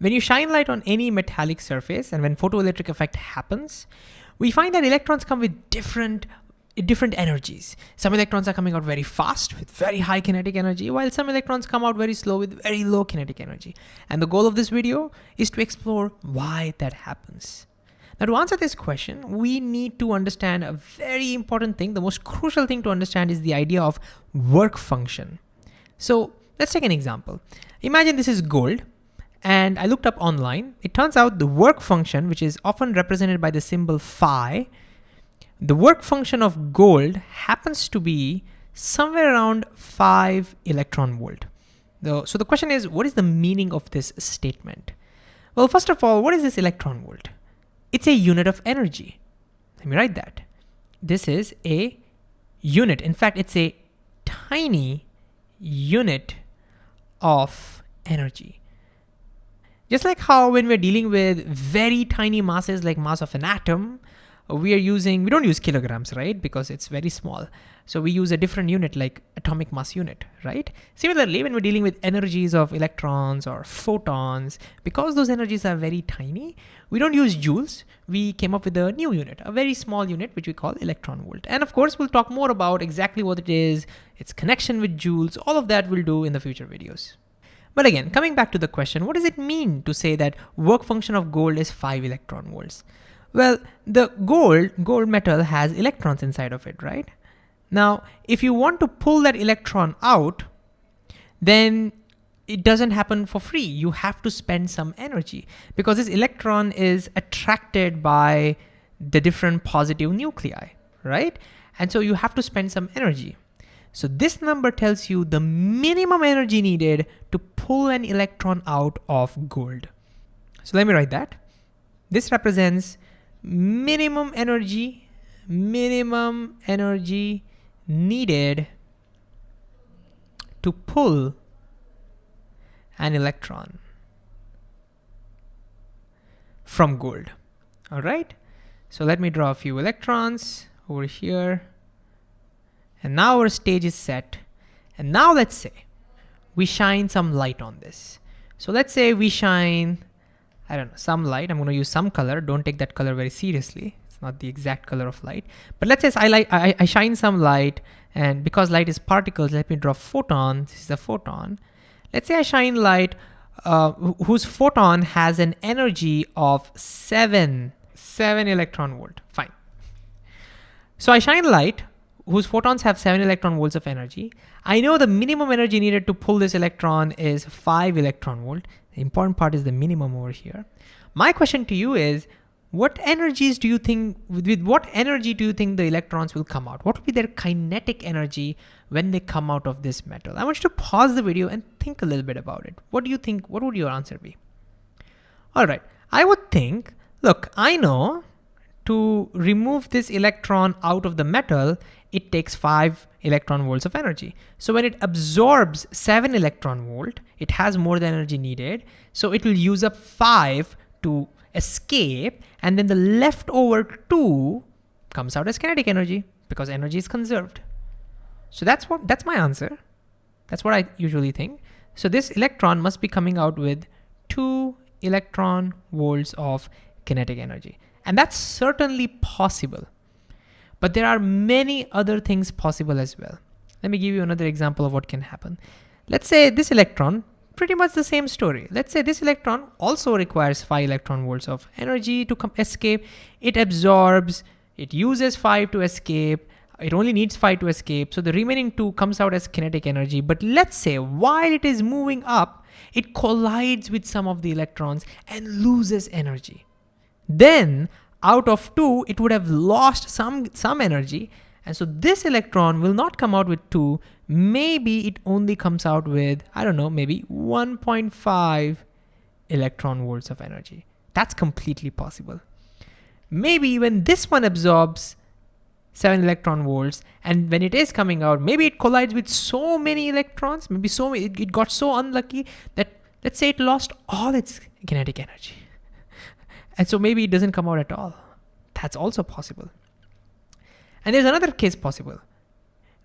When you shine light on any metallic surface and when photoelectric effect happens, we find that electrons come with different different energies. Some electrons are coming out very fast with very high kinetic energy, while some electrons come out very slow with very low kinetic energy. And the goal of this video is to explore why that happens. Now to answer this question, we need to understand a very important thing. The most crucial thing to understand is the idea of work function. So let's take an example. Imagine this is gold and I looked up online. It turns out the work function, which is often represented by the symbol phi, the work function of gold happens to be somewhere around five electron volt. So the question is, what is the meaning of this statement? Well, first of all, what is this electron volt? It's a unit of energy. Let me write that. This is a unit. In fact, it's a tiny unit of energy. Just like how when we're dealing with very tiny masses like mass of an atom, we are using, we don't use kilograms, right? Because it's very small. So we use a different unit like atomic mass unit, right? Similarly, when we're dealing with energies of electrons or photons, because those energies are very tiny, we don't use joules. We came up with a new unit, a very small unit, which we call electron volt. And of course, we'll talk more about exactly what it is, its connection with joules, all of that we'll do in the future videos. But again, coming back to the question, what does it mean to say that work function of gold is five electron volts? Well, the gold, gold metal has electrons inside of it, right? Now, if you want to pull that electron out, then it doesn't happen for free. You have to spend some energy because this electron is attracted by the different positive nuclei, right? And so you have to spend some energy. So this number tells you the minimum energy needed to pull an electron out of gold. So let me write that. This represents minimum energy, minimum energy needed to pull an electron from gold. All right. So let me draw a few electrons over here. And now our stage is set. And now let's say we shine some light on this. So let's say we shine I don't know, some light. I'm going to use some color. Don't take that color very seriously. It's not the exact color of light. But let's say I, light, I, I shine some light and because light is particles, let me draw photon. This is a photon. Let's say I shine light uh, whose photon has an energy of seven, seven electron volt. Fine. So I shine light whose photons have seven electron volts of energy. I know the minimum energy needed to pull this electron is five electron volt. The important part is the minimum over here. My question to you is, what energies do you think, with what energy do you think the electrons will come out? What will be their kinetic energy when they come out of this metal? I want you to pause the video and think a little bit about it. What do you think, what would your answer be? All right, I would think, look, I know to remove this electron out of the metal, it takes five electron volts of energy. So when it absorbs seven electron volt, it has more than energy needed. So it will use up five to escape and then the leftover two comes out as kinetic energy because energy is conserved. So that's what that's my answer. That's what I usually think. So this electron must be coming out with two electron volts of kinetic energy. And that's certainly possible. But there are many other things possible as well. Let me give you another example of what can happen. Let's say this electron, pretty much the same story. Let's say this electron also requires 5 electron volts of energy to come escape. It absorbs, it uses 5 to escape, it only needs 5 to escape, so the remaining 2 comes out as kinetic energy. But let's say while it is moving up, it collides with some of the electrons and loses energy. Then out of two, it would have lost some, some energy. And so this electron will not come out with two. Maybe it only comes out with, I don't know, maybe 1.5 electron volts of energy. That's completely possible. Maybe when this one absorbs 7 electron volts and when it is coming out, maybe it collides with so many electrons, maybe so it, it got so unlucky that let's say it lost all its kinetic energy. And so maybe it doesn't come out at all. That's also possible. And there's another case possible.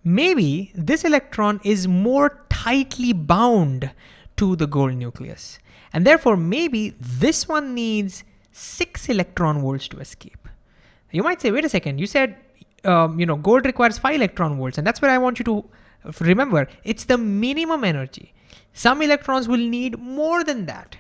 Maybe this electron is more tightly bound to the gold nucleus. And therefore, maybe this one needs six electron volts to escape. You might say, wait a second, you said, um, you know, gold requires five electron volts. And that's what I want you to remember. It's the minimum energy. Some electrons will need more than that.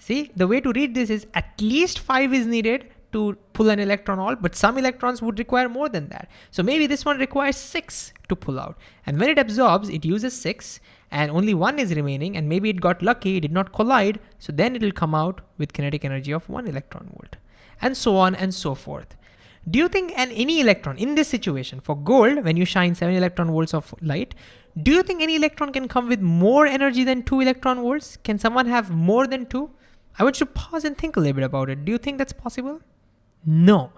See, the way to read this is at least five is needed to pull an electron out, but some electrons would require more than that. So maybe this one requires six to pull out. And when it absorbs, it uses six and only one is remaining and maybe it got lucky, it did not collide. So then it will come out with kinetic energy of one electron volt and so on and so forth. Do you think an any electron in this situation for gold, when you shine seven electron volts of light, do you think any electron can come with more energy than two electron volts? Can someone have more than two? I want you to pause and think a little bit about it. Do you think that's possible? No,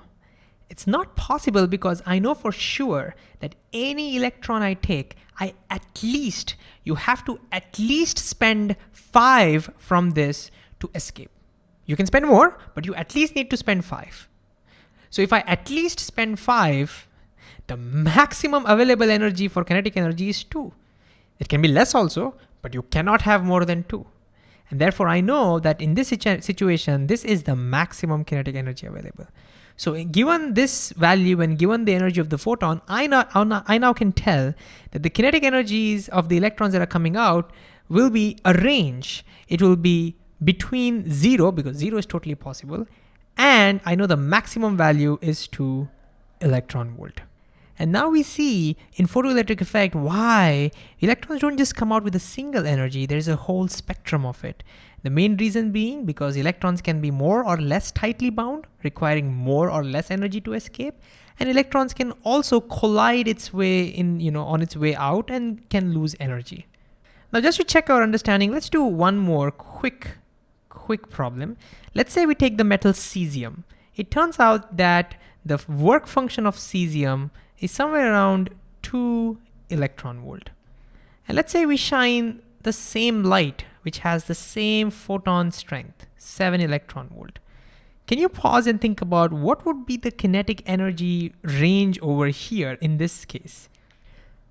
it's not possible because I know for sure that any electron I take, I at least, you have to at least spend five from this to escape. You can spend more, but you at least need to spend five. So if I at least spend five, the maximum available energy for kinetic energy is two. It can be less also, but you cannot have more than two. And therefore I know that in this situ situation, this is the maximum kinetic energy available. So given this value and given the energy of the photon, I now, I now can tell that the kinetic energies of the electrons that are coming out will be a range. It will be between zero, because zero is totally possible, and I know the maximum value is 2 electron volt. And now we see in photoelectric effect why electrons don't just come out with a single energy, there's a whole spectrum of it. The main reason being because electrons can be more or less tightly bound, requiring more or less energy to escape, and electrons can also collide its way in, you know, on its way out and can lose energy. Now just to check our understanding, let's do one more quick quick problem. Let's say we take the metal cesium. It turns out that the work function of cesium is somewhere around 2 electron volt. And let's say we shine the same light, which has the same photon strength, 7 electron volt. Can you pause and think about what would be the kinetic energy range over here in this case?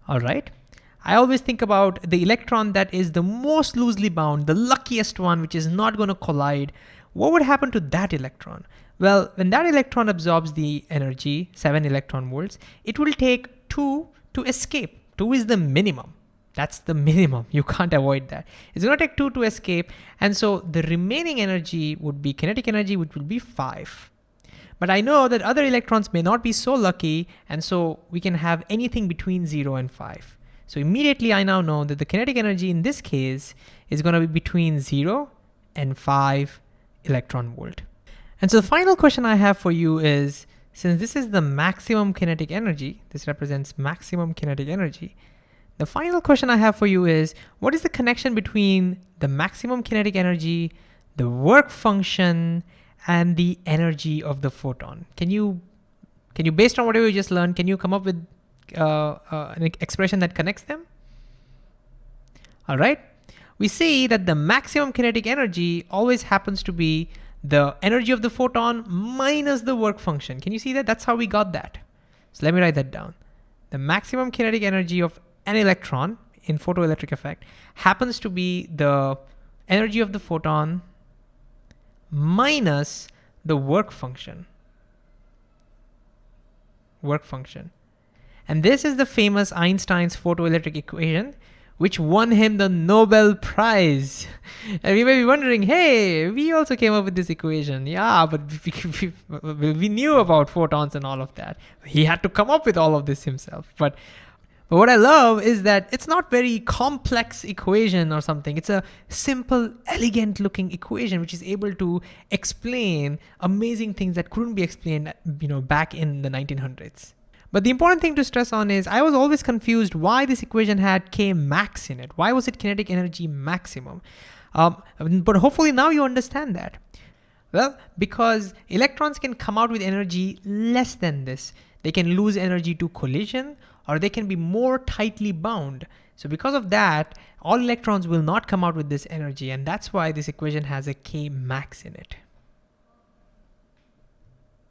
All right, I always think about the electron that is the most loosely bound, the luckiest one, which is not gonna collide. What would happen to that electron? Well, when that electron absorbs the energy, seven electron volts, it will take two to escape. Two is the minimum. That's the minimum. You can't avoid that. It's gonna take two to escape. And so the remaining energy would be kinetic energy, which will be five. But I know that other electrons may not be so lucky. And so we can have anything between zero and five. So immediately I now know that the kinetic energy in this case is gonna be between zero and five electron volt. And so the final question I have for you is, since this is the maximum kinetic energy, this represents maximum kinetic energy, the final question I have for you is, what is the connection between the maximum kinetic energy, the work function, and the energy of the photon? Can you, can you based on whatever you just learned, can you come up with uh, uh, an expression that connects them. All right, we see that the maximum kinetic energy always happens to be the energy of the photon minus the work function. Can you see that? That's how we got that. So let me write that down. The maximum kinetic energy of an electron in photoelectric effect happens to be the energy of the photon minus the work function. Work function. And this is the famous Einstein's photoelectric equation, which won him the Nobel Prize. And you may be wondering, hey, we also came up with this equation. Yeah, but we, we, we, knew about photons and all of that. He had to come up with all of this himself. But, but what I love is that it's not very complex equation or something. It's a simple, elegant looking equation, which is able to explain amazing things that couldn't be explained you know, back in the 1900s. But the important thing to stress on is I was always confused why this equation had K max in it. Why was it kinetic energy maximum? Um, but hopefully now you understand that. Well, because electrons can come out with energy less than this. They can lose energy to collision or they can be more tightly bound. So because of that, all electrons will not come out with this energy and that's why this equation has a K max in it.